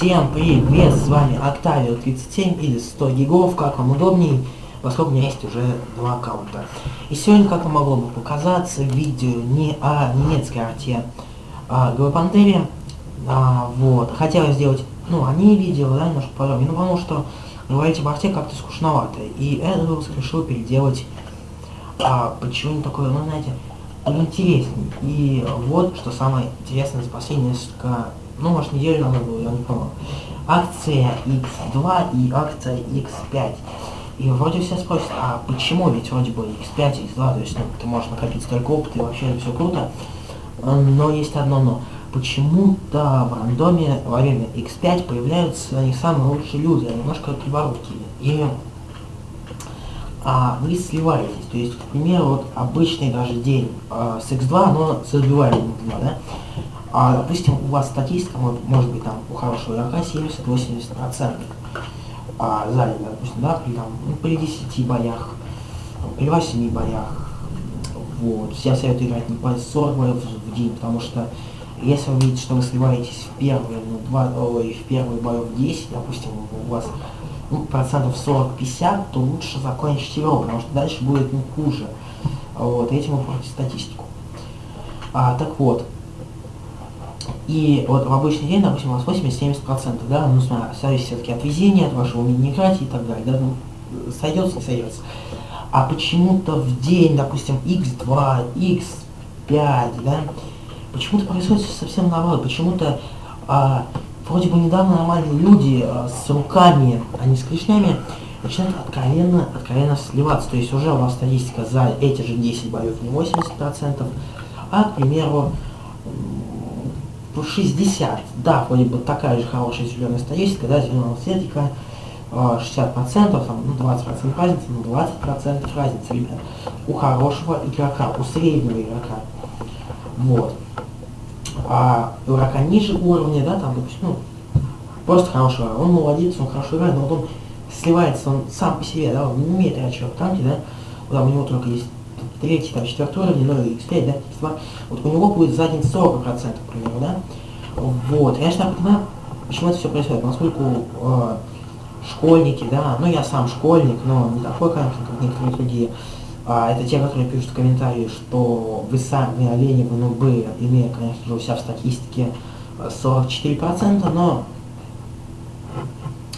Всем привет, с вами Octavio 37 или 100 гигов, как вам удобней, поскольку у меня есть уже два аккаунта. И сегодня, как вам могло бы показаться, видео не о немецкой арте а Гвапантере, а, вот, хотел сделать, ну, они видео, да, немножко подробнее, ну, потому что говорить об арте как-то скучновато, и этот решил переделать, а, почему-нибудь такое, ну, знаете, интересней. И вот, что самое интересное за последние несколько ну, может, неделю надо было, я не помню. Акция X2 и акция X5. И вроде все спросят, а почему? Ведь вроде бы X5, X2, то есть ну, ты можешь накопить столько опыта, и вообще все круто. Но есть одно но. Почему-то в рандоме во время X5 появляются не самые лучшие люди, а немножко криворукие. И а, вы сливаетесь. То есть, к примеру, вот обычный даже день а, с X2, но с отбиванием X2, да? А, допустим, у вас статистика, вот, может быть, там, у хорошего игрока 70-80% а, сзади, допустим, да, при, там, ну, при 10 боях, при 8 боях. Вот. Я советую играть не по 40 боев в день, потому что если вы видите, что вы сливаетесь в первые, ну, два, ой, в первые боев 10, допустим, у вас ну, процентов 40-50, то лучше закончить его, потому что дальше будет ну, хуже. Вот, этим вы портите статистику. А, так вот, и вот в обычный день, допустим, у вас 80-70%, да, ну, зависит все-таки от везения, от вашего умения и так далее, да, ну, сойдется, сойдется. А почему-то в день, допустим, x2, x5, да, почему-то происходит совсем наоборот, почему-то а, вроде бы недавно нормальные люди а, с руками, а не с клешнями, начинают откровенно, откровенно сливаться. То есть уже у вас статистика за эти же 10 боев не 80%, а, к примеру, 60, да, вроде бы такая же хорошая зеленая статистика, да, зеленого цветика, 60%, там, ну, 20% разница, ну, 20% разница, ребят, у хорошего игрока, у среднего игрока. Вот. А игрока ниже уровня, да, там, допустим, ну, просто хорошего, он молодец, он хорошо играет, но вот он сливается, он сам по себе, да, он не умеет играть в танки, да, да, у него только есть третий, там, четвертый уровень, ну, x5, да, x2, вот у него будет задний 40%, к примеру, да. Вот, я же понимаю, почему это все происходит, поскольку э, школьники, да, ну, я сам школьник, но не такой, конечно, как некоторые другие, а, это те, которые пишут комментарии, что вы сами олени, вы нубы, имея, конечно же, у себя в статистике 44%, но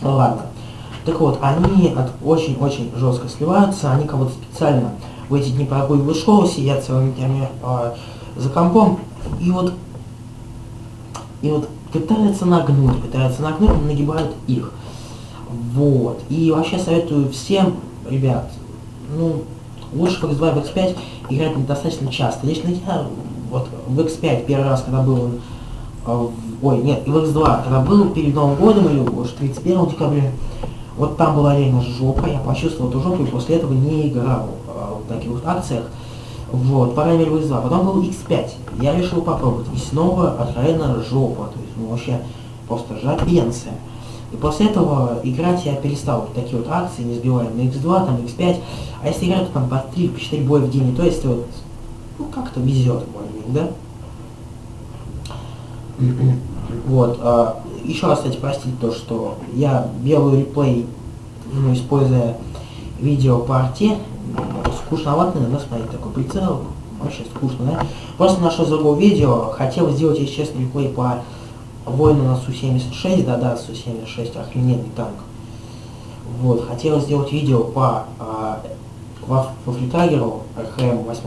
ладно. Так вот, они очень-очень жестко сливаются, они кого-то специально в эти дни прогуливают школу, сидят целыми днями э, за компом, и вот, и вот пытаются нагнуть, пытаются нагнуть, нагибают их. Вот. И вообще советую всем, ребят, ну, лучше в X2 в X5 играть недостаточно часто. Лично я вот в X5 первый раз, когда был, э, ой, нет, в X2, когда был перед Новым годом или уж 31 декабря, вот там была реально жопа, я почувствовал эту жопу и после этого не играл таких вот акциях. Вот, по крайней мере, в 2 Потом был X5. Я решил попробовать. И снова откровенно жопа. То есть, ну, вообще, просто жопенция. И после этого играть я перестал вот такие вот акции, не сбиваем на X2, там X5. А если играть, то там по 3-4 боя в день, то есть вот, ну, как-то везет, более-менее, да? Вот, а, еще раз, кстати, простите то, что я делаю реплей, ну, используя видео по арте, скучновато, наверное, смотреть такой прицел, вообще скучно, да? Просто нашел другое видео, хотел сделать, если честно, реплей по воину на Су-76, да-да, Су-76, охрененный танк. Вот, хотел сделать видео по а, во, во флитагеру РХМ 8,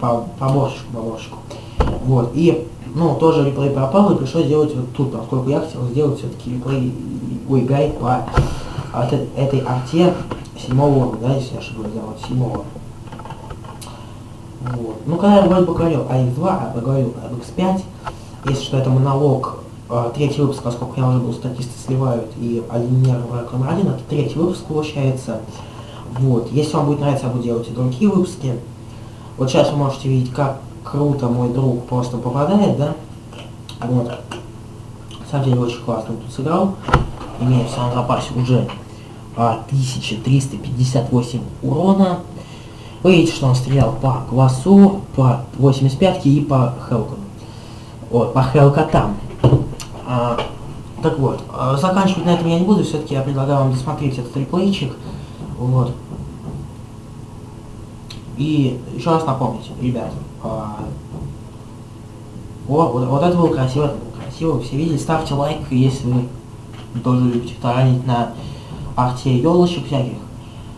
по, по борщику, по борщику. Вот, и, ну, тоже реплей пропал, и пришлось сделать вот тут, поскольку я хотел сделать все-таки реплей, ой, гайд по а, этой арте седьмого уровня, да, если я ошибаюсь, да, вот седьмого. Вот. Ну, когда я вроде бы говорил о X2, а поговорил об X5, если что, это монолог, э, третий выпуск, поскольку я уже был статисты сливают и алинер враг номер один, это третий выпуск получается. Вот. Если вам будет нравиться, я буду делать и другие выпуски. Вот сейчас вы можете видеть, как круто мой друг просто попадает, да? Вот. На самом деле очень классно тут сыграл. Имея в самом запасе уже а, 1358 урона. Вы видите, что он стрелял по Квасу, по 85 и по Хелкону. Вот, по Хелкотам. А, Так вот, э, заканчивать на этом я не буду, все-таки я предлагаю вам досмотреть этот реплейчик. Вот. И еще раз напомните, ребят, а, о, вот, вот это было красиво, красиво, все видели, ставьте лайк, если вы тоже любите таранить на арте елочек всяких.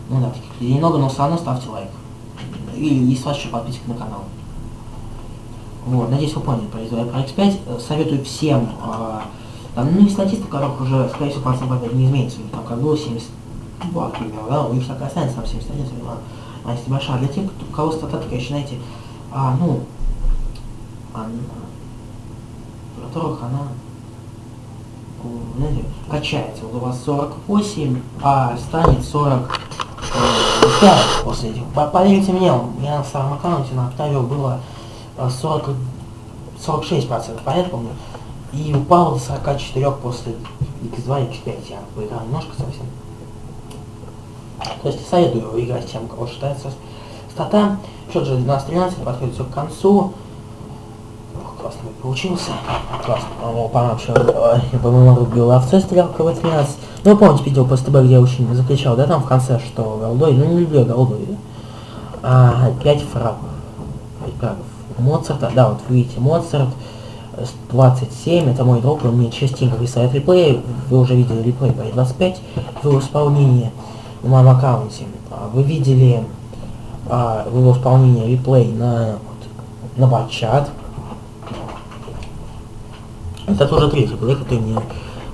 Ну да, таких людей много, но все равно ставьте лайк. И если вас еще подписка на канал. Вот, надеюсь, вы поняли про про X5. Советую всем, э, там, ну и статистика, которых уже, скорее всего, процентов опять не изменится. Там как было 72, к примеру, да, у них так останется там 71, 72. А если большая, для тех, у кого стататика, еще, знаете, а, ну, она, у которых она, знаете, качается. Вот у вас 48, а станет 40 5 после этих. Поверьте мне, у меня на старом аккаунте на Октавио было 40, 46 процентов, понятно помню? И упал до 44 после X2 и X5. Я поиграл немножко совсем. То есть советую играть тем, кого считается стата. Счет же 12-13, подходит все к концу. Классно получился. Классно. О, пора вообще, по-моему, рубил овце стрелка в 13. Ну, вы помните видео по СТБ, где я очень закричал, да, там в конце, что голдой, ну, не люблю голдой? А, 5 фрагов. 5 фрагов. Моцарта, да, вот вы видите, Моцарт, 27, это мой друг, он мне частенько присылает реплей, вы уже видели реплей по 25 в его исполнении в моем аккаунте. А, вы видели а, в его исполнении реплей на, на батчат. Это тоже третий реплей, который мне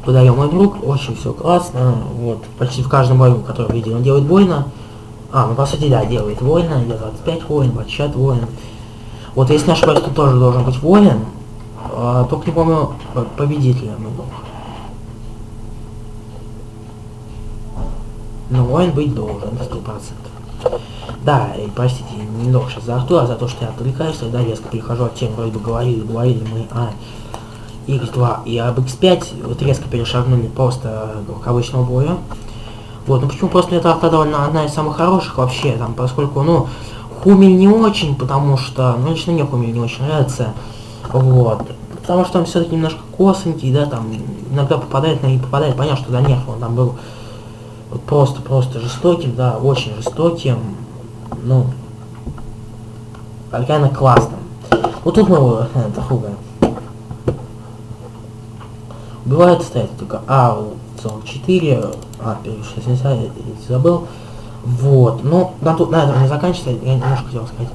подарил мой друг, очень все классно, вот, почти в каждом бою, который видел, он делает больно. А, ну по сути, да, делает воина, я 25 воин, батчат воин. Вот если не ошибаюсь, тут тоже должен быть воин, а, только не помню победителя мой друг. Но воин быть должен, сто процентов. Да, и простите, немного сейчас за Артура, за то, что я отвлекаюсь, тогда резко перехожу от тем, вроде бы говорили, говорили мы о X2 и об X5 вот резко перешагнули просто к обычному бою. Вот, ну почему просто эта арта довольно одна из самых хороших вообще, там, поскольку, ну, Хумель не очень, потому что, ну, лично мне Хумель не очень нравится, вот, потому что он все-таки немножко косенький, да, там, иногда попадает, но не попадает, понятно, что до нерв он там был вот просто-просто жестоким, да, очень жестоким, ну, реально классным. Вот тут мы его, это хуга. Бывает стоять только АУ-44, а, 60, я забыл. Вот, ну, на, тут, на этом не заканчивается, я немножко хотел сказать.